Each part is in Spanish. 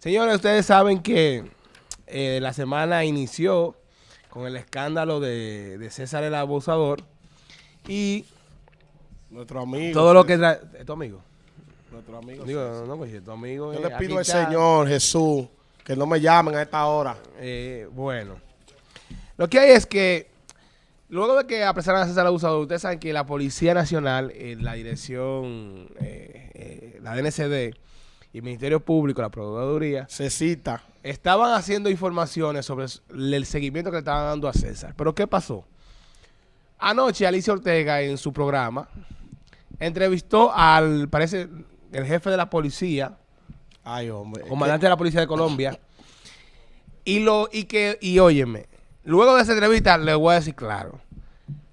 Señores, ustedes saben que eh, la semana inició con el escándalo de, de César el Abusador y Nuestro amigo. todo lo que... ¿Es tu amigo? Nuestro amigo. Digo, no, no, pues, tu amigo... Yo eh, le pido al está. Señor Jesús que no me llamen a esta hora. Eh, bueno, lo que hay es que luego de que apresaran a César el Abusador, ustedes saben que la Policía Nacional, eh, la Dirección, eh, la DNCD y el Ministerio Público, la Procuraduría, Se cita. estaban haciendo informaciones sobre el seguimiento que le estaban dando a César. Pero ¿qué pasó? Anoche Alicia Ortega en su programa entrevistó al, parece, el jefe de la policía, Ay, hombre. comandante de la policía de Colombia, y lo, y que, y óyeme, luego de esa entrevista le voy a decir claro,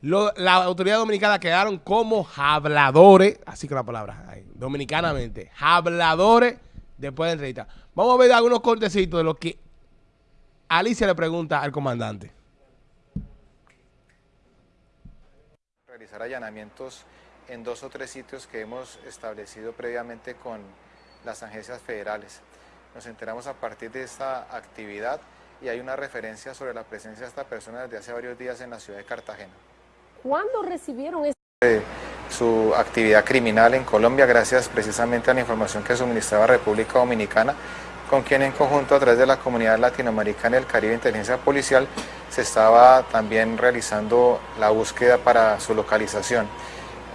las autoridades dominicanas quedaron como habladores, así que la palabra, dominicanamente, habladores después de la entrevista. Vamos a ver algunos cortecitos de lo que Alicia le pregunta al comandante. realizar allanamientos en dos o tres sitios que hemos establecido previamente con las agencias federales. Nos enteramos a partir de esta actividad y hay una referencia sobre la presencia de esta persona desde hace varios días en la ciudad de Cartagena. ¿Cuándo recibieron Su actividad criminal en Colombia gracias precisamente a la información que suministraba República Dominicana, con quien en conjunto a través de la comunidad latinoamericana y el Caribe Inteligencia Policial se estaba también realizando la búsqueda para su localización.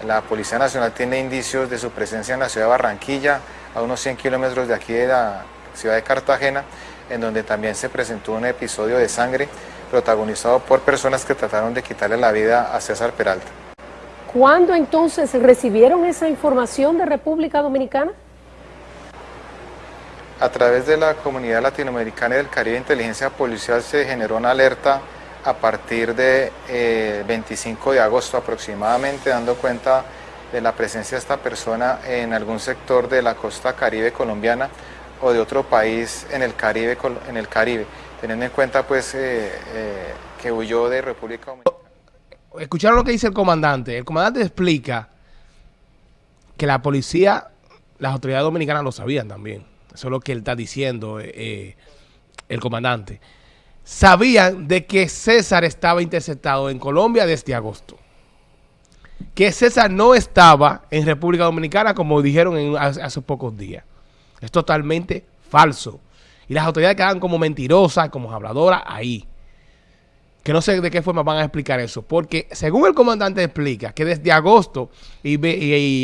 La Policía Nacional tiene indicios de su presencia en la ciudad de Barranquilla, a unos 100 kilómetros de aquí de la ciudad de Cartagena, en donde también se presentó un episodio de sangre protagonizado por personas que trataron de quitarle la vida a César Peralta. ¿Cuándo entonces recibieron esa información de República Dominicana? A través de la comunidad latinoamericana y del Caribe Inteligencia Policial se generó una alerta a partir de eh, 25 de agosto aproximadamente, dando cuenta de la presencia de esta persona en algún sector de la costa caribe colombiana o de otro país en el Caribe, en el Caribe teniendo en cuenta pues eh, eh, que huyó de República Dominicana. ¿Escucharon lo que dice el comandante? El comandante explica que la policía, las autoridades dominicanas lo sabían también. Eso es lo que él está diciendo, eh, el comandante. Sabían de que César estaba interceptado en Colombia desde agosto. Que César no estaba en República Dominicana como dijeron en- hace pocos días. Es totalmente falso. Y las autoridades quedan como mentirosas, como habladoras ahí. Que no sé de qué forma van a explicar eso, porque según el comandante explica que desde agosto, y,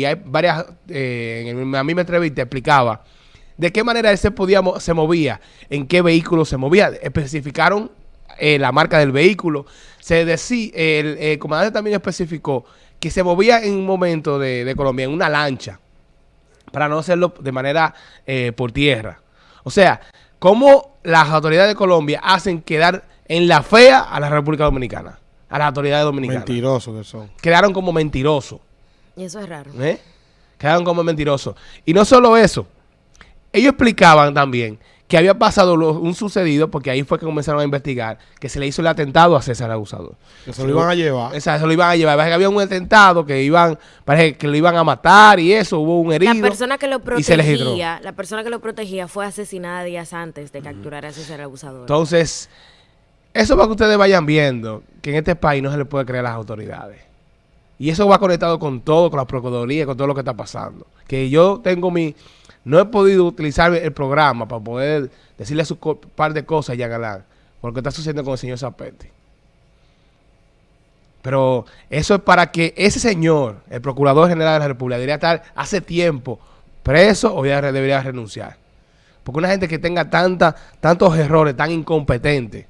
hay varias, en la misma entrevista explicaba de qué manera él se podía, se movía, en qué vehículo se movía, especificaron eh, la marca del vehículo, se decía, el, el comandante también especificó que se movía en un momento de, de Colombia en una lancha, para no hacerlo de manera eh, por tierra. O sea, cómo las autoridades de Colombia hacen quedar en la fea a la República Dominicana, a las autoridades dominicanas. Mentirosos que son. Quedaron como mentirosos. Y eso es raro. ¿eh? Quedaron como mentirosos. Y no solo eso, ellos explicaban también que había pasado lo- un sucedido, porque ahí fue que comenzaron a investigar, que se le hizo el atentado a César Abusador. Que se lo iban a llevar. Esa, se lo iban a llevar. Parece que había un atentado que iban, parece que lo iban a matar y eso, hubo un herido. La persona que lo y se les hidró. protegía, la persona que lo protegía fue asesinada días antes de capturar a César Abusador. Entonces, eso para que ustedes vayan viendo que en este país no se le puede creer a las autoridades. Y eso va conectado con todo, con la Procuraduría, con todo lo que está pasando. Que yo tengo mi... No he podido utilizar el programa para poder decirle su par de cosas ya Galán, por lo que está sucediendo con el señor Zapete. Pero eso es para que ese señor, el Procurador General de la República, debería estar hace tiempo preso o ya debería renunciar. Porque una gente que tenga tanta, tantos errores, tan incompetentes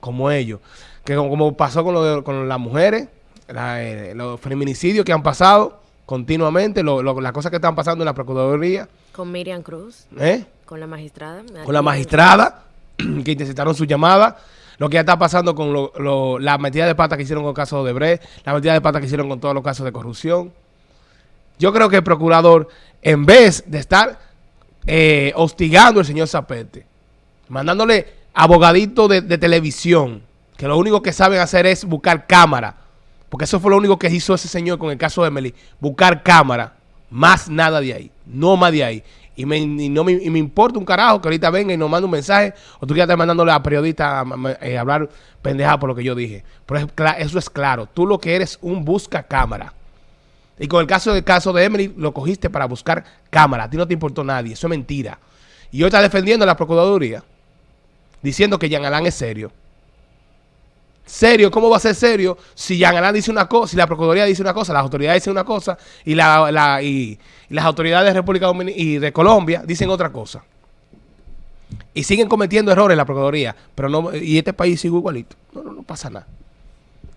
como ellos, que como, pasó con, con las mujeres, la, eh, los feminicidios que han pasado continuamente, lo- lo- las cosas que están pasando en la Procuraduría, Con Miriam Cruz, ¿eh? con la magistrada. con la magistrada que interceptaron su llamada, lo que ya está pasando con lo- lo- la metida de pata que hicieron con el caso de Bre, la metida de pata que hicieron con todos los casos de corrupción. Yo creo que el procurador, en vez de estar eh, hostigando al señor Zapete, mandándole abogaditos de, de televisión, que lo único que saben hacer es buscar cámara, porque eso fue lo único que hizo ese señor con el caso de Emily, buscar cámara, más nada de ahí, no más de ahí. Y me, y no me, y me importa un carajo que ahorita venga y nos mande un mensaje o tú ya estás mandándole a periodistas a, ma- eh, hablar pendeja por lo que yo dije. Pero eso es claro. Tú lo que eres un busca cámara. Y con el caso del caso de Emily, lo cogiste para buscar cámara. A ti no te importó nadie. Eso es mentira. Y hoy está defendiendo a la Procuraduría, diciendo que Jean Alain es serio. Serio, ¿cómo va a ser serio si Jean Alain dice una cosa, si la Procuraduría dice una cosa, las autoridades dicen una cosa y, la, la- y, y las autoridades de República Dominicana y de Colombia dicen otra cosa? Y siguen cometiendo errores la Procuraduría, pero no, y este país sigue igualito. No, no, no pasa nada.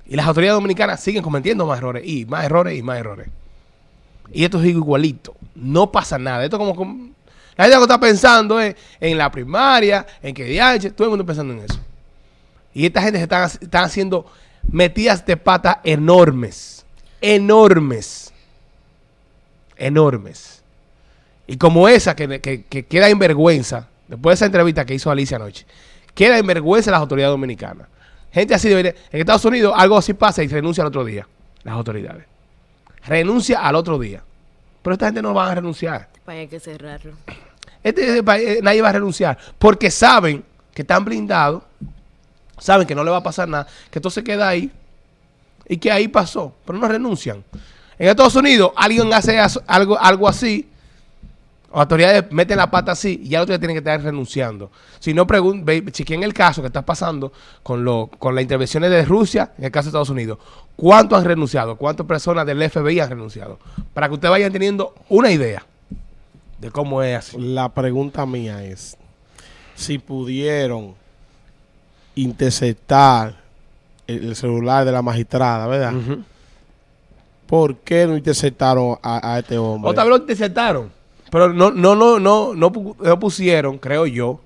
Y las autoridades dominicanas siguen cometiendo más errores y más errores y más errores. Y esto sigue igualito. No pasa nada. Esto como... como- la gente que está pensando es en la primaria, en que DH, todo el mundo pensando en eso. Y esta gente se están, están haciendo metidas de pata enormes. Enormes. Enormes. Y como esa que, que- que queda en vergüenza, después de esa entrevista que hizo Alicia anoche, queda en vergüenza las autoridades dominicanas. Gente así debería. En Estados Unidos algo así pasa y renuncia al otro día. Las autoridades. Renuncia al otro día. Pero esta gente no va a renunciar. Pues hay que cerrarlo. Este país, eh, nadie va a renunciar. Porque saben que están blindados. Saben que no le va a pasar nada. Que esto se queda ahí. Y que ahí pasó. Pero no renuncian. En Estados Unidos alguien hace algo, algo así. Las autoridades meten la pata así y ya otros tienen que estar renunciando. Si no, chequen el caso que está pasando con, lo, con las intervenciones de Rusia en el caso de Estados Unidos. ¿Cuántos han renunciado? ¿Cuántas personas del FBI han renunciado? Para que ustedes vayan teniendo una idea de cómo es así. La pregunta mía es, si pudieron interceptar el, el celular de la magistrada, ¿verdad? ¿Por qué no interceptaron a, a este hombre? Otra vez lo interceptaron. Pero no, no, no, no, no, pu- no pusieron, creo yo,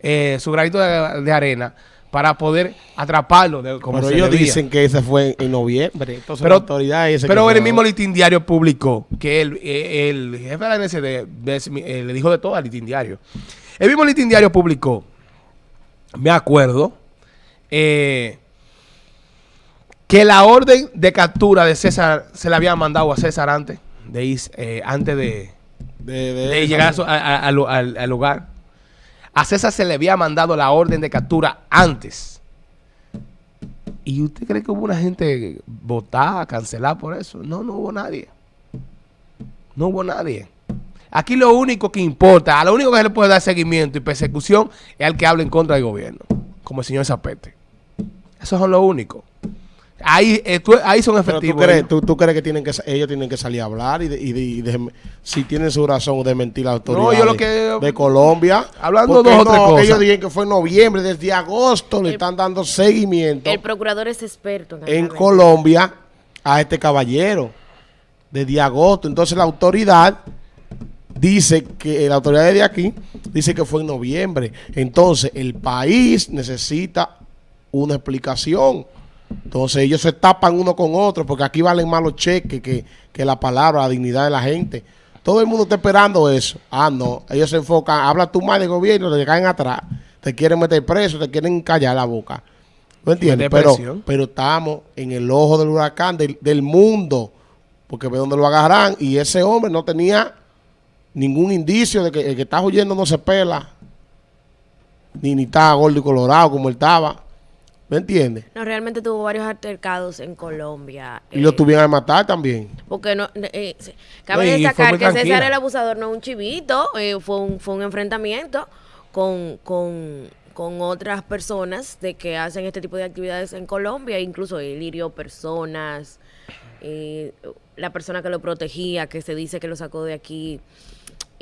eh, su granito de, de arena para poder atraparlo de, como Pero ellos debía. dicen que ese fue en noviembre. Entonces Pero- la autoridad dice Pero el mismo Litín Diario publicó que el, eh, el jefe de la NSD eh, le dijo de todo al Litín Diario. El mismo Litín Diario publicó, me acuerdo, eh, que la orden de captura de César se la había mandado a César antes de, ir, eh, antes de, de, de de esa- llegar a a- a- al, al- al lugar. A César se le había mandado la orden de captura antes. ¿Y usted cree que hubo una gente votada, cancelada por eso? No, no hubo nadie. No hubo nadie. Aquí lo único que importa, a lo único que se le puede dar seguimiento y persecución es al que habla en contra del gobierno, como el señor Zapete. Eso es lo único. Ahí, eh, tú- ahí son Pero tú efectivos. crees, tú, tú crees que tienen que ellos tienen que salir a hablar y, de- y de- y de- si tienen su razón de mentir yo lo que- de Colombia. Hablando dos o tres no, cosas. Ellos dijeron que fue en noviembre, desde agosto le están dando seguimiento El procurador es experto en en. Colombia a este caballero desde agosto. Entonces la autoridad dice que la autoridad de aquí dice que fue en noviembre. Entonces el país necesita una explicación. Entonces ellos se tapan uno con otro porque aquí valen más los cheques que, que la palabra, la dignidad de la gente. Todo el mundo está esperando eso. Ah, no. Ellos se enfocan, habla tú más de gobierno, te caen atrás, te quieren meter preso, te quieren callar la boca. ¿No entiendes? Pero estamos en el ojo del huracán del, del mundo. Porque ve dónde lo agarran. Y ese hombre no tenía ningún indicio de que el que está huyendo no se pela. Ni, ni está gordo y colorado como él estaba. ¿Me entiendes? No, realmente tuvo varios altercados en Colombia. Y lo eh, tuvieron a matar también. Porque no, eh, se- cabe No, destacar que César el abusador no es un chivito, eh, fue, un, fue un enfrentamiento con, con, con otras personas de que hacen este tipo de actividades en Colombia, incluso él hirió personas, eh, la persona que lo protegía, que se dice que lo sacó de aquí,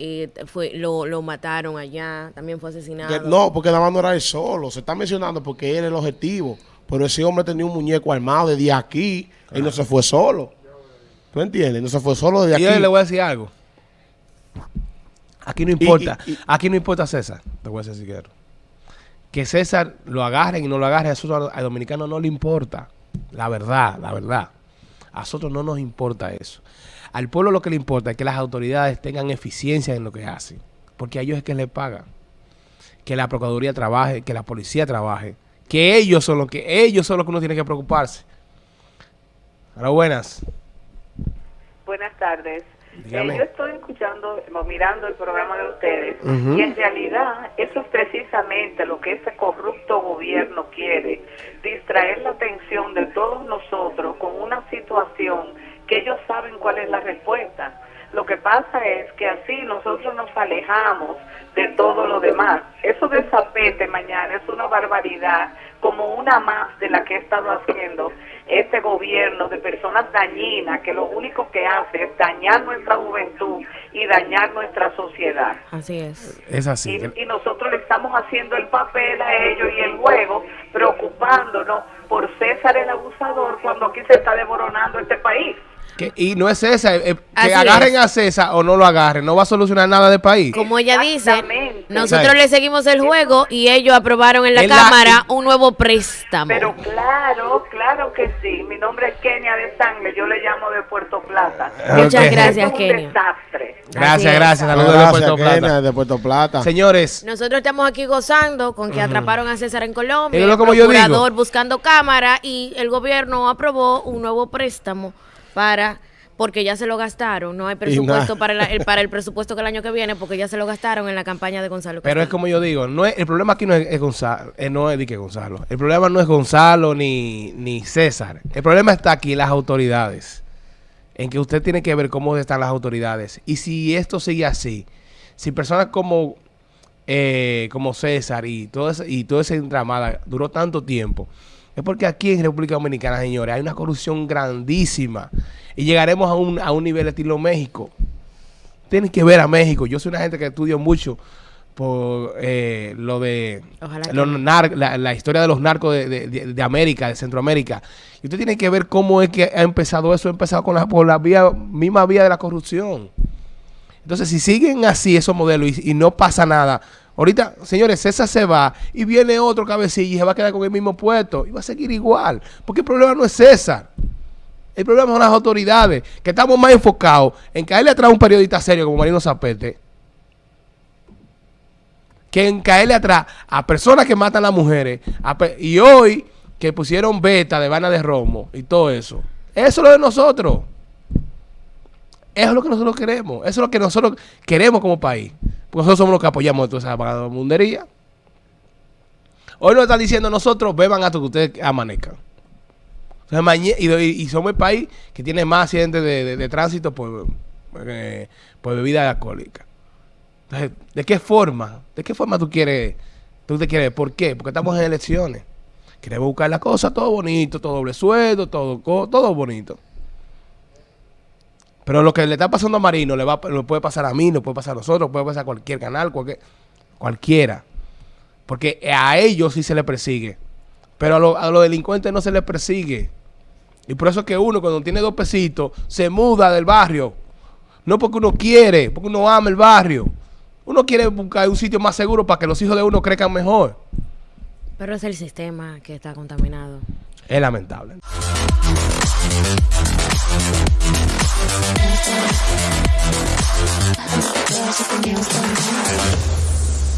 eh, fue lo, lo mataron allá, también fue asesinado. No, porque nada más no era él solo. Se está mencionando porque él era el objetivo. Pero ese hombre tenía un muñeco armado desde aquí. Él no se fue solo. ¿Tú entiendes? No se fue solo desde Y yo aquí. le voy a decir algo. Aquí no importa. y- y- aquí no importa César. Te voy a decir si quiero. Que César lo agarren y no lo agarren, eso a- al dominicano no le importa. La verdad, la verdad. A nosotros no nos importa eso. Al pueblo lo que le importa es que las autoridades tengan eficiencia en lo que hacen. Porque a ellos es que les pagan. Que la Procuraduría trabaje, que la policía trabaje. Que ellos son los que, ellos son los que uno tiene que preocuparse. Ahora buenas. Buenas tardes. Dígame. Yo estoy escuchando, o mirando el programa de ustedes y en realidad eso es precisamente lo que ese corrupto gobierno quiere, distraer la atención de todos nosotros con una situación que ellos saben cuál es la respuesta. Lo que pasa es que así nosotros nos alejamos de todo lo demás. Eso de zapete mañana es una barbaridad, como una más de la que ha estado haciendo este gobierno de personas dañinas que lo único que hace es dañar nuestra juventud y dañar nuestra sociedad. Así es. Es así. Y, y nosotros le estamos haciendo el papel a ellos y el juego, preocupándonos por César el abusador cuando aquí se está devoronando este país. Que- y no es César, eh, Así que agarren es. a César o no lo agarren, no va a solucionar nada del país. Como ella dice, nosotros le seguimos el juego y ellos aprobaron en la En la- Cámara un nuevo préstamo. Pero claro, claro que sí. Mi nombre es Kenia de Sangre, yo le llamo de Puerto Plata. Muchas gracias, Esto es un Kenia. desastre. Gracias, gracias. Saludos de Puerto Kenia, Plata. de Puerto Plata. Señores, Nosotros estamos aquí gozando con que atraparon a César en Colombia, Es lo el como yo digo. procurador buscando cámara y el gobierno aprobó un nuevo préstamo para porque ya se lo gastaron, no hay presupuesto para la- el para el presupuesto que el año que viene porque ya se lo gastaron en la campaña de Gonzalo. pero es como yo digo, no es, el problema aquí no es, es Gonzalo, eh, no es de que Gonzalo. El problema no es Gonzalo ni, ni César. El problema está aquí en las autoridades. En que usted tiene que ver cómo están las autoridades. Y si esto sigue así, si personas como, eh, como César y todo ese, y toda esa entramada duró tanto tiempo, es porque aquí en República Dominicana, señores, hay una corrupción grandísima. Y llegaremos a un, a un nivel estilo México. Tienen que ver a México. Yo soy una gente que estudio mucho por eh, lo de nar- la, la historia de los narcos de, de- de- de América, de Centroamérica. Y usted tiene que ver cómo es que ha empezado eso, ha empezado con la, por la vía, misma vía de la corrupción. Entonces, si siguen así esos modelos y, y no pasa nada, ahorita, señores, César se va y viene otro cabecilla y se va a quedar con el mismo puesto y va a seguir igual. Porque el problema no es César. El problema son las autoridades, que estamos más enfocados en caerle atrás a un periodista serio como Marino Zapete, que en caerle atrás a personas que matan a las mujeres. y hoy que pusieron beta de Vana de Romo y todo eso. Eso es lo de nosotros. Eso es lo que nosotros queremos. Eso es lo que nosotros queremos como país. Porque nosotros somos los que apoyamos toda esa vagabundería. Hoy nos están diciendo nosotros, beban hasta que ustedes amanezcan. Entonces, mañe- y, somos el país que tiene más accidentes de, de- tránsito por, eh, por bebida alcohólica. Entonces, ¿de qué forma? ¿De qué forma tú quieres? ¿Tú te quieres? ¿Por qué? Porque estamos en elecciones. Queremos buscar las cosas, todo bonito, todo doble sueldo, todo, todo bonito. Pero lo que le está pasando a Marino le va, lo puede pasar a mí, lo puede pasar a nosotros, puede pasar a cualquier canal, cualquier, cualquiera. Porque a ellos sí se les persigue. Pero a, lo- a los delincuentes no se les persigue. Y por eso es que uno cuando tiene dos pesitos se muda del barrio. No porque uno quiere, porque uno ama el barrio. Uno quiere buscar un sitio más seguro para que los hijos de uno crezcan mejor. Pero es el sistema que está contaminado. Es lamentable. Just a